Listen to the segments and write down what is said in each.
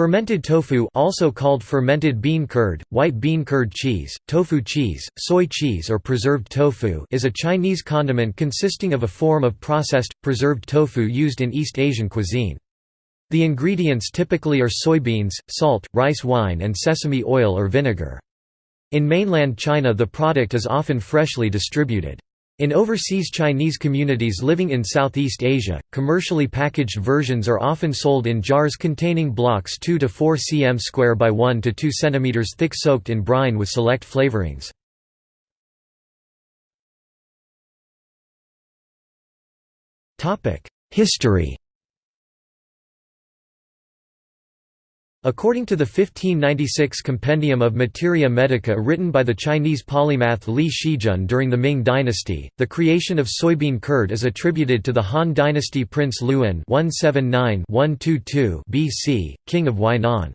Fermented tofu also called fermented bean curd, white bean curd cheese, tofu cheese, soy cheese or preserved tofu is a Chinese condiment consisting of a form of processed, preserved tofu used in East Asian cuisine. The ingredients typically are soybeans, salt, rice wine and sesame oil or vinegar. In mainland China the product is often freshly distributed. In overseas Chinese communities living in Southeast Asia, commercially packaged versions are often sold in jars containing blocks 2 to 4 cm square by 1 to 2 cm thick soaked in brine with select flavorings. History According to the 1596 Compendium of Materia Medica written by the Chinese polymath Li Shizhen during the Ming dynasty, the creation of soybean curd is attributed to the Han dynasty prince Liu An BC, king of Huainan.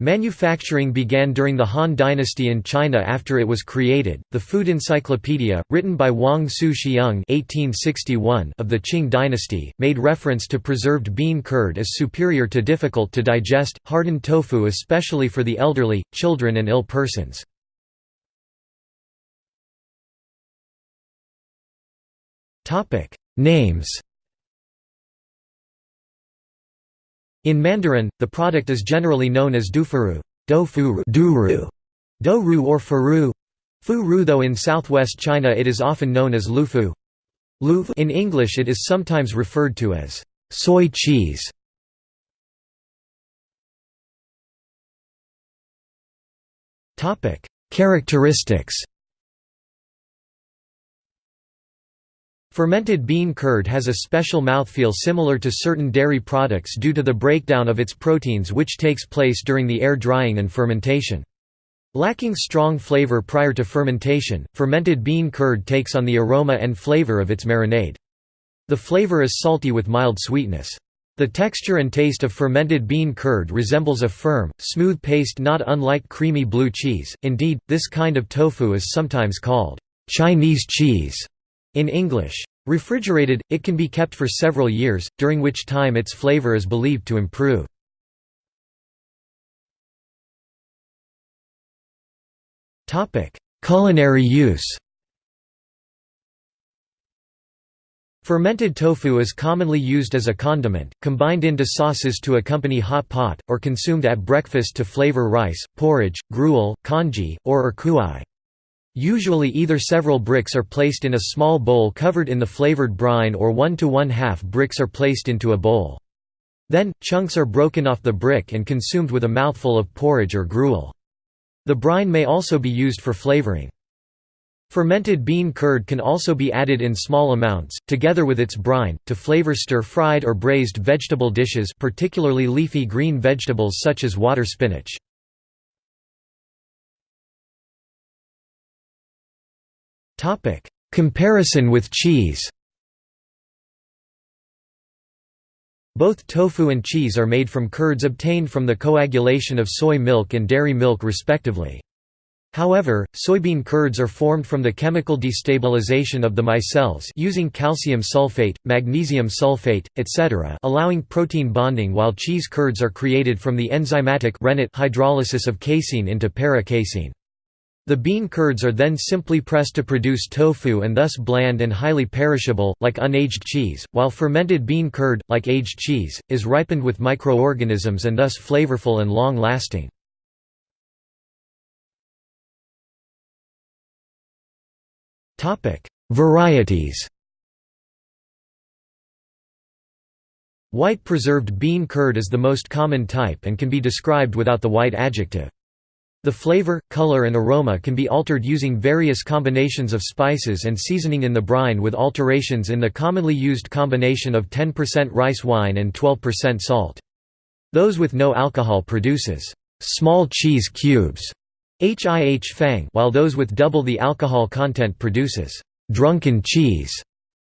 Manufacturing began during the Han dynasty in China after it was created. The Food Encyclopedia, written by Wang Shixiong (1861) of the Qing dynasty, made reference to preserved bean curd as superior to difficult to digest hardened tofu, especially for the elderly, children, and ill persons. Topic: Names. In Mandarin, the product is generally known as dufuru, dofuru, doru or furu, furu though in southwest China it is often known as lufu. In English it is sometimes referred to as soy cheese. Characteristics Fermented bean curd has a special mouthfeel similar to certain dairy products due to the breakdown of its proteins which takes place during the air drying and fermentation. Lacking strong flavor prior to fermentation, fermented bean curd takes on the aroma and flavor of its marinade. The flavor is salty with mild sweetness. The texture and taste of fermented bean curd resembles a firm, smooth paste not unlike creamy blue cheese, indeed, this kind of tofu is sometimes called Chinese cheese in English. Refrigerated, it can be kept for several years, during which time its flavor is believed to improve. Culinary use Fermented tofu is commonly used as a condiment, combined into sauces to accompany hot pot, or consumed at breakfast to flavor rice, porridge, gruel, congee, or erkuai. Usually either several bricks are placed in a small bowl covered in the flavored brine or one to one-half bricks are placed into a bowl. Then, chunks are broken off the brick and consumed with a mouthful of porridge or gruel. The brine may also be used for flavoring. Fermented bean curd can also be added in small amounts, together with its brine, to flavor stir-fried or braised vegetable dishes particularly leafy green vegetables such as water spinach. Topic: Comparison with cheese. Both tofu and cheese are made from curds obtained from the coagulation of soy milk and dairy milk respectively. However, soybean curds are formed from the chemical destabilization of the micelles using calcium sulfate, magnesium sulfate, etc. allowing protein bonding while cheese curds are created from the enzymatic hydrolysis of casein into para-casein. The bean curds are then simply pressed to produce tofu and thus bland and highly perishable, like unaged cheese, while fermented bean curd, like aged cheese, is ripened with microorganisms and thus flavorful and long-lasting. Varieties White preserved bean curd is the most common type and can be described without the white adjective. The flavor, color and aroma can be altered using various combinations of spices and seasoning in the brine with alterations in the commonly used combination of 10% rice wine and 12% salt. Those with no alcohol produces small cheese cubes HIH fang while those with double the alcohol content produces drunken cheese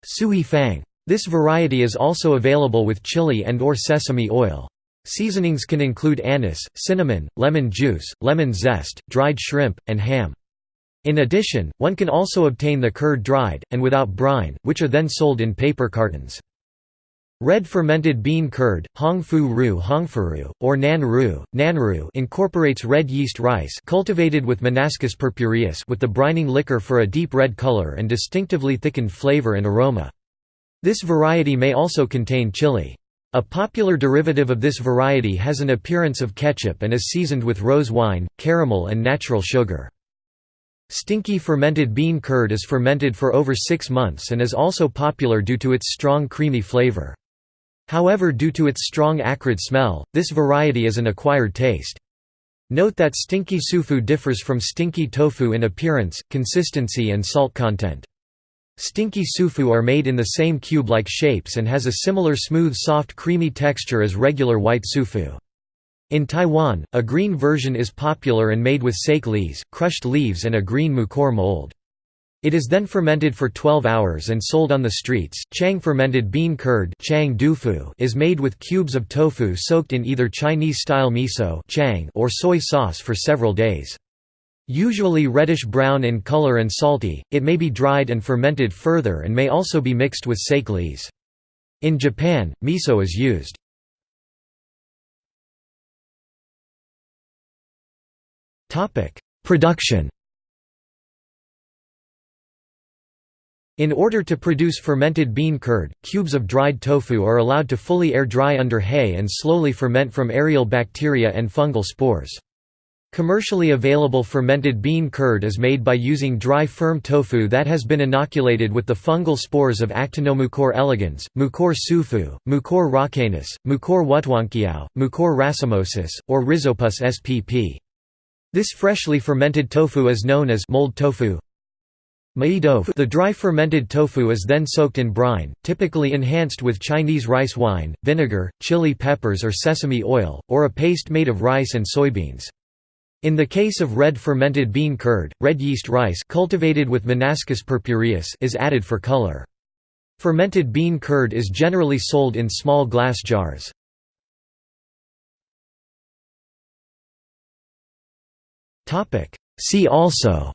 sui fang. This variety is also available with chili and or sesame oil. Seasonings can include anise, cinnamon, lemon juice, lemon zest, dried shrimp, and ham. In addition, one can also obtain the curd dried, and without brine, which are then sold in paper cartons. Red fermented bean curd, Hongfu Ru Hongfuru, or Nan Ru, Nanru incorporates red yeast rice cultivated with Monascus purpureus with the brining liquor for a deep red color and distinctively thickened flavor and aroma. This variety may also contain chili. A popular derivative of this variety has an appearance of ketchup and is seasoned with rose wine, caramel and natural sugar. Stinky fermented bean curd is fermented for over six months and is also popular due to its strong creamy flavor. However due to its strong acrid smell, this variety is an acquired taste. Note that stinky sufu differs from stinky tofu in appearance, consistency and salt content. Stinky sufu are made in the same cube-like shapes and has a similar smooth soft creamy texture as regular white sufu. In Taiwan, a green version is popular and made with sake lees, crushed leaves and a green Mucor mold. It is then fermented for 12 hours and sold on the streets. Chang fermented bean curd chang dufu is made with cubes of tofu soaked in either Chinese-style miso chang or soy sauce for several days. Usually reddish-brown in color and salty, it may be dried and fermented further and may also be mixed with sake lees. In Japan, miso is used. Production In order to produce fermented bean curd, cubes of dried tofu are allowed to fully air dry under hay and slowly ferment from aerial bacteria and fungal spores. Commercially available fermented bean curd is made by using dry firm tofu that has been inoculated with the fungal spores of Actinomucor elegans, Mucor sufu, Mucor rouxianus, Mucor wutungkiao, Mucor racemosus, or Rhizopus spp. This freshly fermented tofu is known as mold tofu, the dry fermented tofu is then soaked in brine, typically enhanced with Chinese rice wine, vinegar, chili peppers or sesame oil, or a paste made of rice and soybeans. In the case of red fermented bean curd, red yeast rice cultivated with Monascus purpureus is added for color. Fermented bean curd is generally sold in small glass jars. See also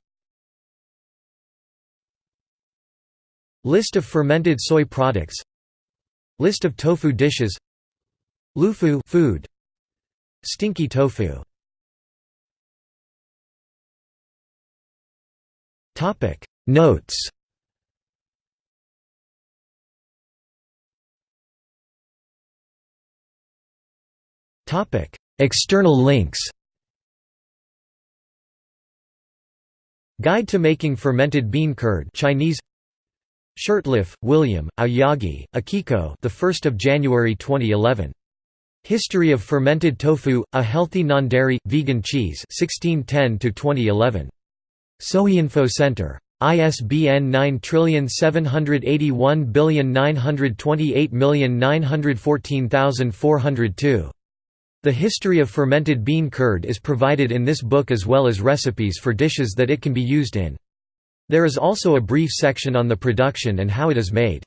List of fermented soy products List of tofu dishes Lufu food Stinky tofu Topic. Notes. Topic. External links. Guide to making fermented bean curd Chinese. Shurtleff, William, Aoyagi, Akiko the 1st of January 2011. History of fermented tofu, a healthy non-dairy vegan cheese 1610 to 2011. Soyinfo Center. ISBN 9781928914402. The history of fermented bean curd is provided in this book as well as recipes for dishes that it can be used in. There is also a brief section on the production and how it is made.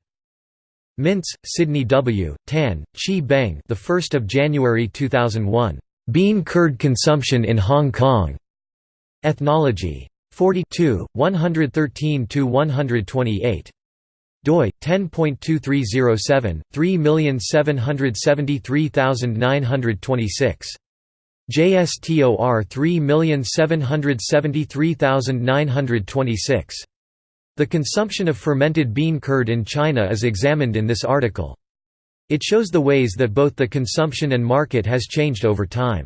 Mintz, Sidney W., Tan, Chee Beng the 1st of January 2001. Bean curd consumption in Hong Kong. Ethnology. 42, 113–128. doi 10.2307 3773926 JSTOR 3773926. The consumption of fermented bean curd in China is examined in this article. It shows the ways that both the consumption and market has changed over time.